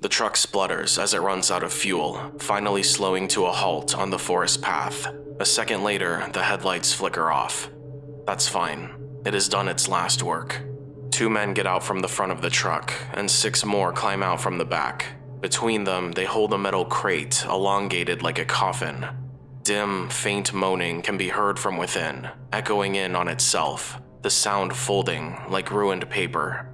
The truck splutters as it runs out of fuel, finally slowing to a halt on the forest path. A second later, the headlights flicker off. That's fine. It has done its last work. Two men get out from the front of the truck, and six more climb out from the back. Between them, they hold a metal crate, elongated like a coffin. Dim, faint moaning can be heard from within, echoing in on itself, the sound folding like ruined paper.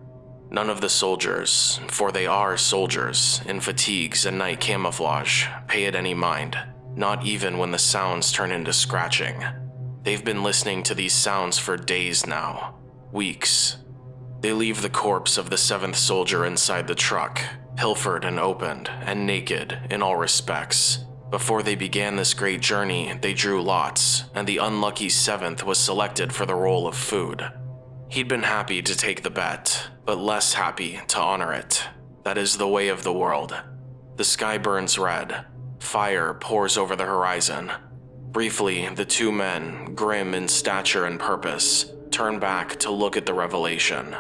None of the soldiers, for they are soldiers, in fatigues and night camouflage, pay it any mind, not even when the sounds turn into scratching. They've been listening to these sounds for days now, weeks. They leave the corpse of the seventh soldier inside the truck, pilfered and opened, and naked in all respects. Before they began this great journey, they drew lots, and the unlucky seventh was selected for the role of food. He'd been happy to take the bet, but less happy to honor it. That is the way of the world. The sky burns red. Fire pours over the horizon. Briefly, the two men, grim in stature and purpose, turn back to look at the revelation.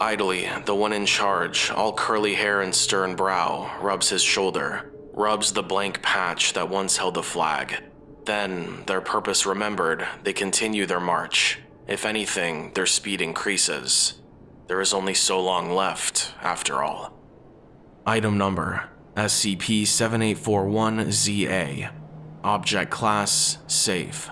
Idly, the one in charge, all curly hair and stern brow, rubs his shoulder, rubs the blank patch that once held the flag. Then, their purpose remembered, they continue their march. If anything, their speed increases. There is only so long left, after all. Item number SCP-7841-ZA Object Class Safe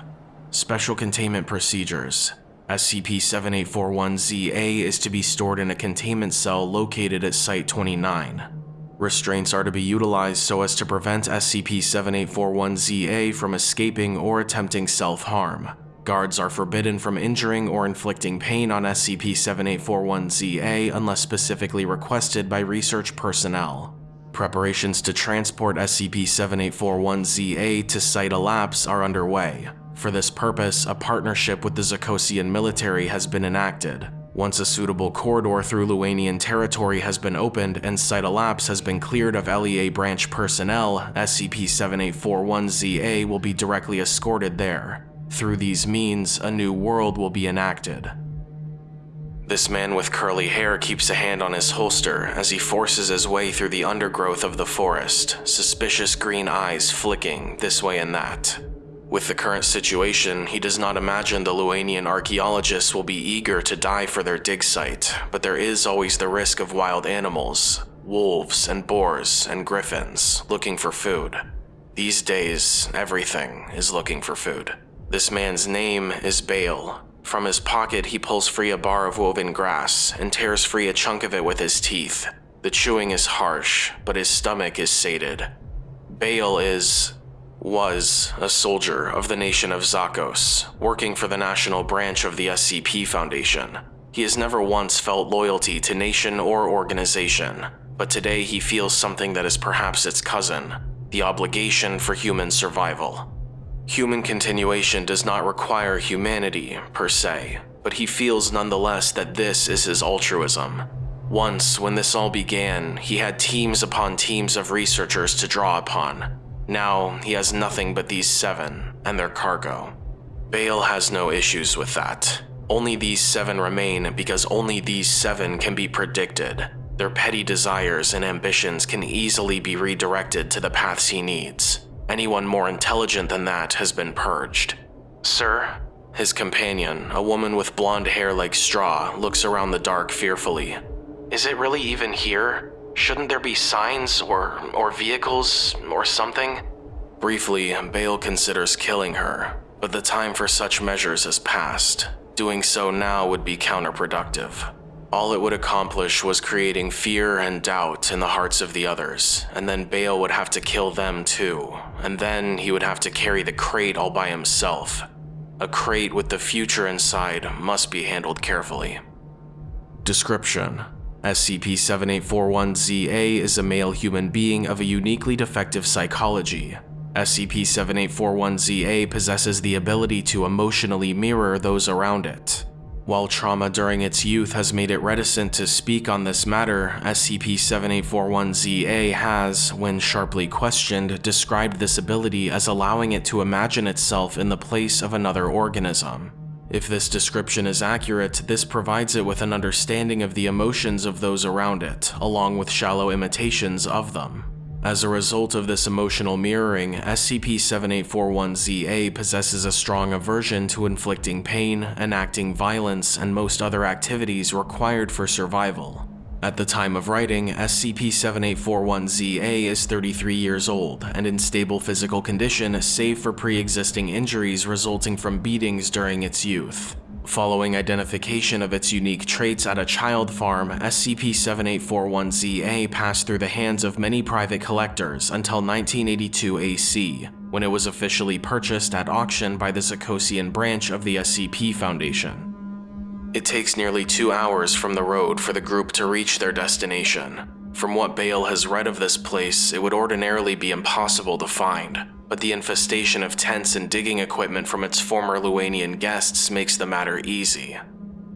Special Containment Procedures SCP-7841-ZA is to be stored in a containment cell located at Site-29. Restraints are to be utilized so as to prevent SCP-7841-ZA from escaping or attempting self-harm. Guards are forbidden from injuring or inflicting pain on SCP-7841-ZA unless specifically requested by research personnel. Preparations to transport SCP-7841-ZA to Site Elapse are underway. For this purpose, a partnership with the Zakosian military has been enacted. Once a suitable corridor through Luanian territory has been opened and Site Elapse has been cleared of LEA branch personnel, SCP-7841-ZA will be directly escorted there. Through these means, a new world will be enacted. This man with curly hair keeps a hand on his holster as he forces his way through the undergrowth of the forest, suspicious green eyes flicking this way and that. With the current situation, he does not imagine the Luanian archaeologists will be eager to die for their dig site, but there is always the risk of wild animals, wolves and boars and griffins, looking for food. These days, everything is looking for food. This man's name is Bale. From his pocket, he pulls free a bar of woven grass and tears free a chunk of it with his teeth. The chewing is harsh, but his stomach is sated. Bale is was a soldier of the nation of Zakos, working for the national branch of the SCP Foundation. He has never once felt loyalty to nation or organization, but today he feels something that is perhaps its cousin, the obligation for human survival. Human continuation does not require humanity, per se, but he feels nonetheless that this is his altruism. Once, when this all began, he had teams upon teams of researchers to draw upon. Now, he has nothing but these seven and their cargo. Bale has no issues with that. Only these seven remain because only these seven can be predicted. Their petty desires and ambitions can easily be redirected to the paths he needs. Anyone more intelligent than that has been purged. Sir? His companion, a woman with blonde hair like straw, looks around the dark fearfully. Is it really even here? Shouldn't there be signs or, or vehicles or something? Briefly, Bale considers killing her, but the time for such measures has passed. Doing so now would be counterproductive. All it would accomplish was creating fear and doubt in the hearts of the others, and then Bale would have to kill them too, and then he would have to carry the crate all by himself. A crate with the future inside must be handled carefully. Description SCP-7841-ZA is a male human being of a uniquely defective psychology. SCP-7841-ZA possesses the ability to emotionally mirror those around it. While trauma during its youth has made it reticent to speak on this matter, SCP-7841-ZA has, when sharply questioned, described this ability as allowing it to imagine itself in the place of another organism. If this description is accurate, this provides it with an understanding of the emotions of those around it, along with shallow imitations of them. As a result of this emotional mirroring, SCP-7841-ZA possesses a strong aversion to inflicting pain, enacting violence, and most other activities required for survival. At the time of writing, SCP-7841-ZA is 33 years old and in stable physical condition save for pre-existing injuries resulting from beatings during its youth. Following identification of its unique traits at a child farm, SCP-7841-ZA passed through the hands of many private collectors until 1982 AC, when it was officially purchased at auction by the Zakosian branch of the SCP Foundation. It takes nearly two hours from the road for the group to reach their destination. From what Bale has read of this place, it would ordinarily be impossible to find, but the infestation of tents and digging equipment from its former Luanian guests makes the matter easy.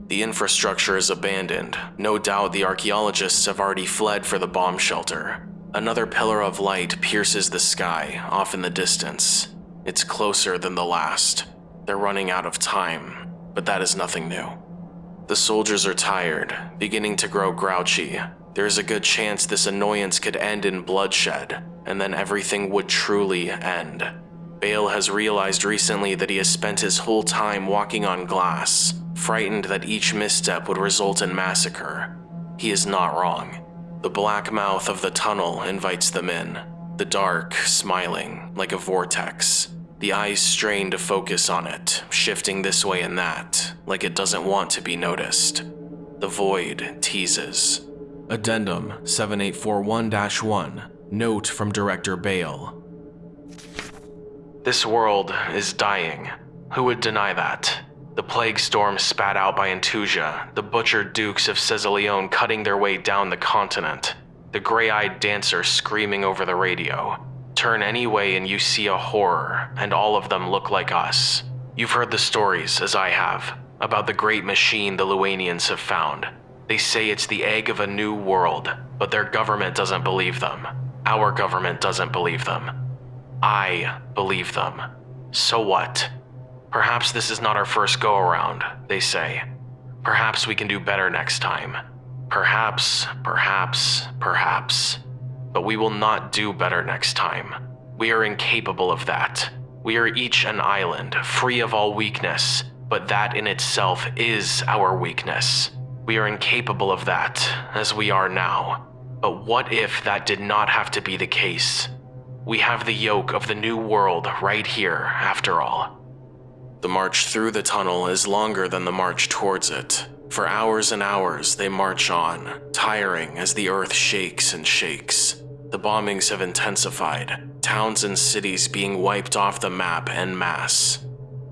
The infrastructure is abandoned. No doubt the archaeologists have already fled for the bomb shelter. Another pillar of light pierces the sky, off in the distance. It's closer than the last. They're running out of time, but that is nothing new. The soldiers are tired, beginning to grow grouchy. There is a good chance this annoyance could end in bloodshed, and then everything would truly end. Bale has realized recently that he has spent his whole time walking on glass, frightened that each misstep would result in massacre. He is not wrong. The black mouth of the tunnel invites them in, the dark smiling like a vortex. The eyes strain to focus on it, shifting this way and that, like it doesn't want to be noticed. The void teases. Addendum 7841-1 Note from Director Bale This world is dying. Who would deny that? The plague storm spat out by Entusia, the butchered dukes of Caesaleon cutting their way down the continent, the gray-eyed dancer screaming over the radio, Turn any way and you see a horror, and all of them look like us. You've heard the stories, as I have, about the great machine the Luanians have found. They say it's the egg of a new world, but their government doesn't believe them. Our government doesn't believe them. I believe them. So what? Perhaps this is not our first go around, they say. Perhaps we can do better next time. Perhaps, perhaps, perhaps but we will not do better next time. We are incapable of that. We are each an island, free of all weakness, but that in itself is our weakness. We are incapable of that, as we are now. But what if that did not have to be the case? We have the yoke of the new world right here, after all. The march through the tunnel is longer than the march towards it. For hours and hours, they march on, tiring as the earth shakes and shakes. The bombings have intensified, towns and cities being wiped off the map en masse.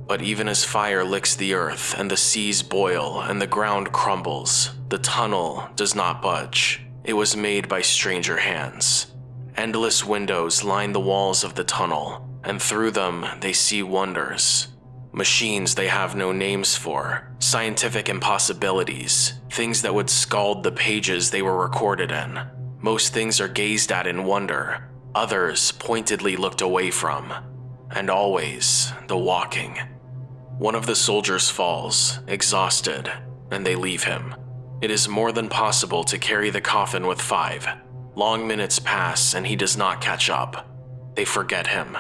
But even as fire licks the earth and the seas boil and the ground crumbles, the tunnel does not budge. It was made by stranger hands. Endless windows line the walls of the tunnel, and through them they see wonders. Machines they have no names for, scientific impossibilities, things that would scald the pages they were recorded in. Most things are gazed at in wonder, others pointedly looked away from. And always, the walking. One of the soldiers falls, exhausted, and they leave him. It is more than possible to carry the coffin with five. Long minutes pass and he does not catch up. They forget him.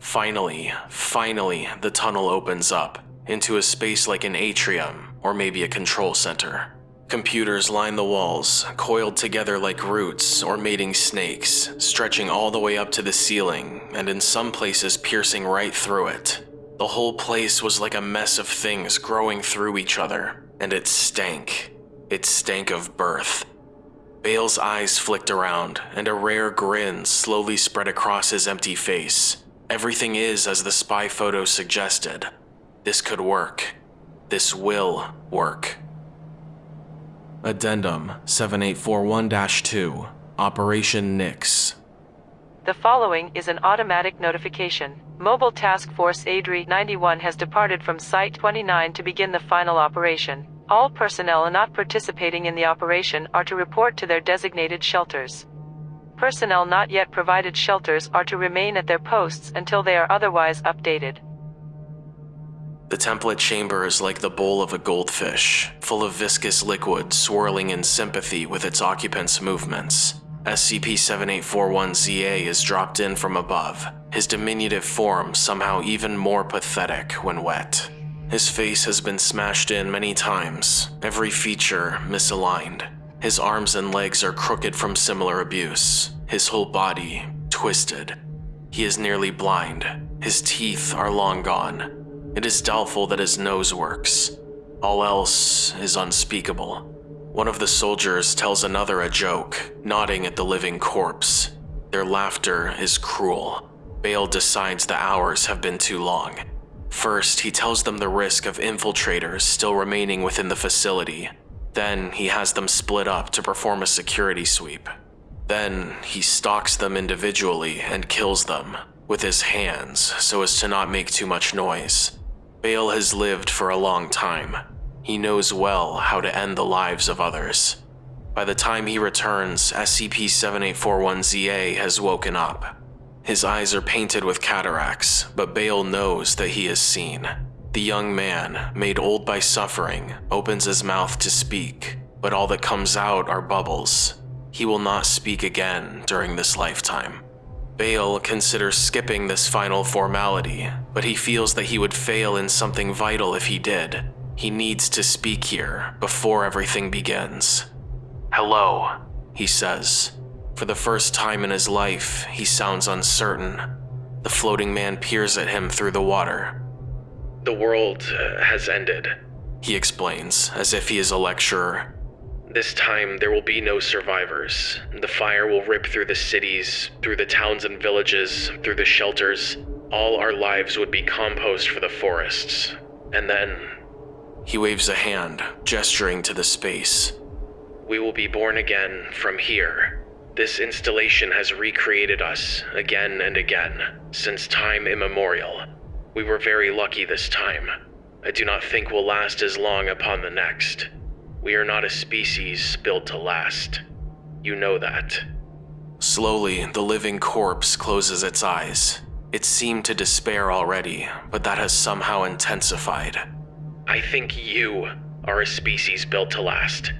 Finally, finally, the tunnel opens up into a space like an atrium or maybe a control center. Computers line the walls, coiled together like roots or mating snakes, stretching all the way up to the ceiling, and in some places piercing right through it. The whole place was like a mess of things growing through each other, and it stank. It stank of birth. Bale's eyes flicked around, and a rare grin slowly spread across his empty face. Everything is as the spy photo suggested. This could work. This will work. Addendum 7841-2 Operation Nix The following is an automatic notification. Mobile Task Force ADRI 91 has departed from Site 29 to begin the final operation. All personnel not participating in the operation are to report to their designated shelters. Personnel not yet provided shelters are to remain at their posts until they are otherwise updated. The template chamber is like the bowl of a goldfish, full of viscous liquid swirling in sympathy with its occupant's movements. SCP-7841-ZA is dropped in from above, his diminutive form somehow even more pathetic when wet. His face has been smashed in many times, every feature misaligned. His arms and legs are crooked from similar abuse, his whole body twisted. He is nearly blind, his teeth are long gone, it is doubtful that his nose works. All else is unspeakable. One of the soldiers tells another a joke, nodding at the living corpse. Their laughter is cruel. Bale decides the hours have been too long. First, he tells them the risk of infiltrators still remaining within the facility. Then, he has them split up to perform a security sweep. Then, he stalks them individually and kills them with his hands so as to not make too much noise. Bale has lived for a long time. He knows well how to end the lives of others. By the time he returns, SCP-7841-ZA has woken up. His eyes are painted with cataracts, but Bale knows that he is seen. The young man, made old by suffering, opens his mouth to speak, but all that comes out are bubbles. He will not speak again during this lifetime. Bale considers skipping this final formality, but he feels that he would fail in something vital if he did. He needs to speak here before everything begins. Hello, he says. For the first time in his life, he sounds uncertain. The floating man peers at him through the water. The world has ended, he explains, as if he is a lecturer. This time, there will be no survivors. The fire will rip through the cities, through the towns and villages, through the shelters. All our lives would be compost for the forests. And then. He waves a hand, gesturing to the space. We will be born again from here. This installation has recreated us again and again, since time immemorial. We were very lucky this time. I do not think we'll last as long upon the next. We are not a species built to last. You know that. Slowly, the living corpse closes its eyes. It seemed to despair already, but that has somehow intensified. I think you are a species built to last,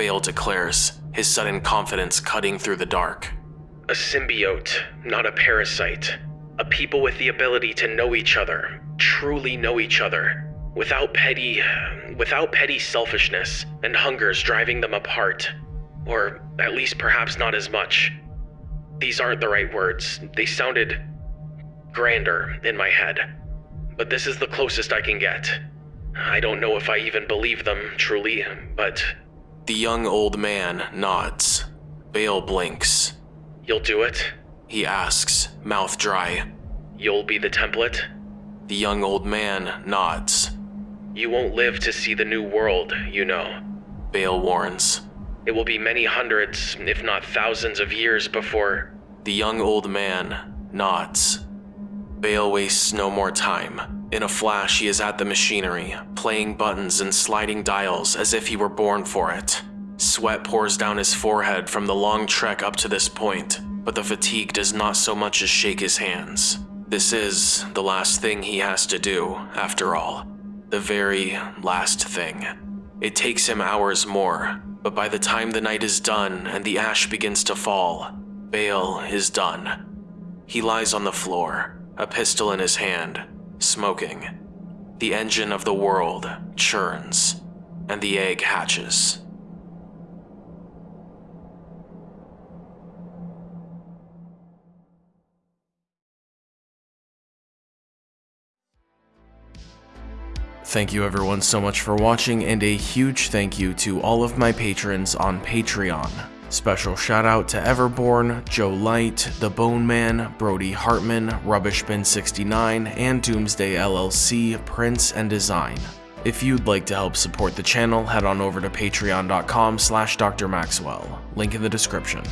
Bale declares, his sudden confidence cutting through the dark. A symbiote, not a parasite. A people with the ability to know each other, truly know each other, without petty without petty selfishness and hungers driving them apart or at least perhaps not as much. These aren't the right words. They sounded grander in my head but this is the closest i can get. I don't know if i even believe them truly but the young old man nods bale blinks. You'll do it? He asks mouth dry. You'll be the template? The young old man nods you won't live to see the new world, you know, Bale warns. It will be many hundreds, if not thousands of years before. The young old man nods. Bale wastes no more time. In a flash, he is at the machinery, playing buttons and sliding dials as if he were born for it. Sweat pours down his forehead from the long trek up to this point, but the fatigue does not so much as shake his hands. This is the last thing he has to do, after all the very last thing. It takes him hours more, but by the time the night is done and the ash begins to fall, Bale is done. He lies on the floor, a pistol in his hand, smoking. The engine of the world churns, and the egg hatches. Thank you everyone so much for watching and a huge thank you to all of my patrons on Patreon. Special shout out to Everborn, Joe Light, The Bone Man, Brody Hartman, Rubbishbin69, and Doomsday LLC, Prince and Design. If you'd like to help support the channel, head on over to patreon.com slash drmaxwell, link in the description.